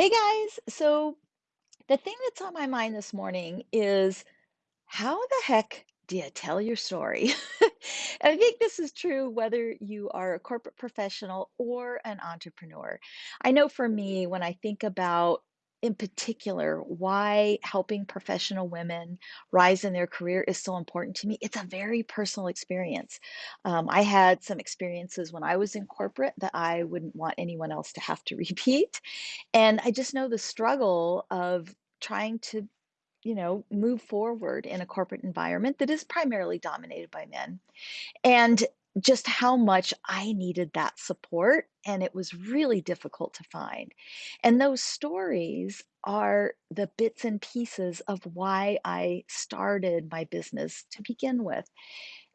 Hey guys, so the thing that's on my mind this morning is how the heck do you tell your story? I think this is true whether you are a corporate professional or an entrepreneur. I know for me, when I think about, in particular, why helping professional women rise in their career is so important to me, it's a very personal experience. Um, I had some experiences when I was in corporate that I wouldn't want anyone else to have to repeat. And I just know the struggle of trying to you know, move forward in a corporate environment that is primarily dominated by men, and just how much I needed that support, and it was really difficult to find. And those stories are the bits and pieces of why I started my business to begin with.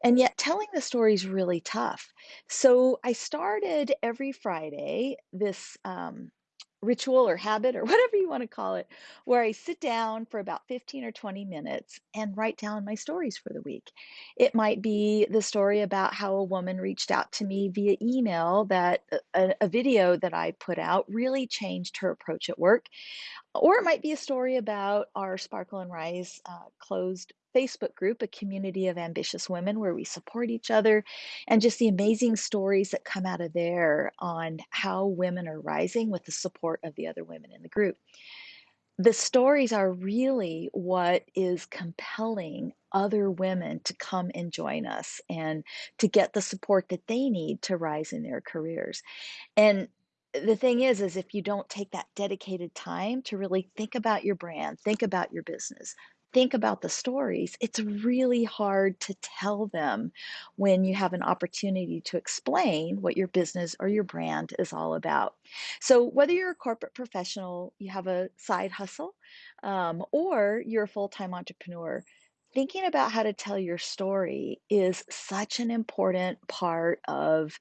And yet telling the story is really tough. So I started every Friday this um, ritual or habit or whatever you want to call it, where I sit down for about 15 or 20 minutes and write down my stories for the week. It might be the story about how a woman reached out to me via email that a, a video that I put out really changed her approach at work or it might be a story about our Sparkle and Rise uh, closed Facebook group, a community of ambitious women where we support each other, and just the amazing stories that come out of there on how women are rising with the support of the other women in the group. The stories are really what is compelling other women to come and join us and to get the support that they need to rise in their careers. And the thing is, is if you don't take that dedicated time to really think about your brand, think about your business, think about the stories, it's really hard to tell them when you have an opportunity to explain what your business or your brand is all about. So, whether you're a corporate professional, you have a side hustle, um, or you're a full time entrepreneur, thinking about how to tell your story is such an important part of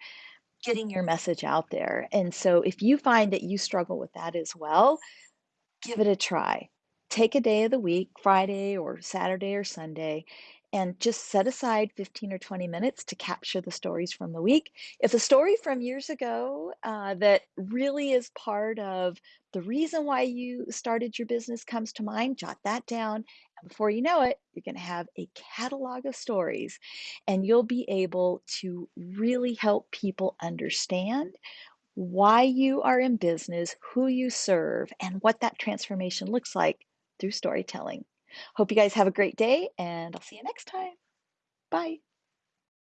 getting your message out there. And so if you find that you struggle with that as well, give it a try. Take a day of the week, Friday or Saturday or Sunday, and just set aside 15 or 20 minutes to capture the stories from the week. If a story from years ago uh, that really is part of the reason why you started your business comes to mind, jot that down. And before you know it, you're going to have a catalog of stories, and you'll be able to really help people understand why you are in business, who you serve, and what that transformation looks like through storytelling. Hope you guys have a great day, and I'll see you next time. Bye.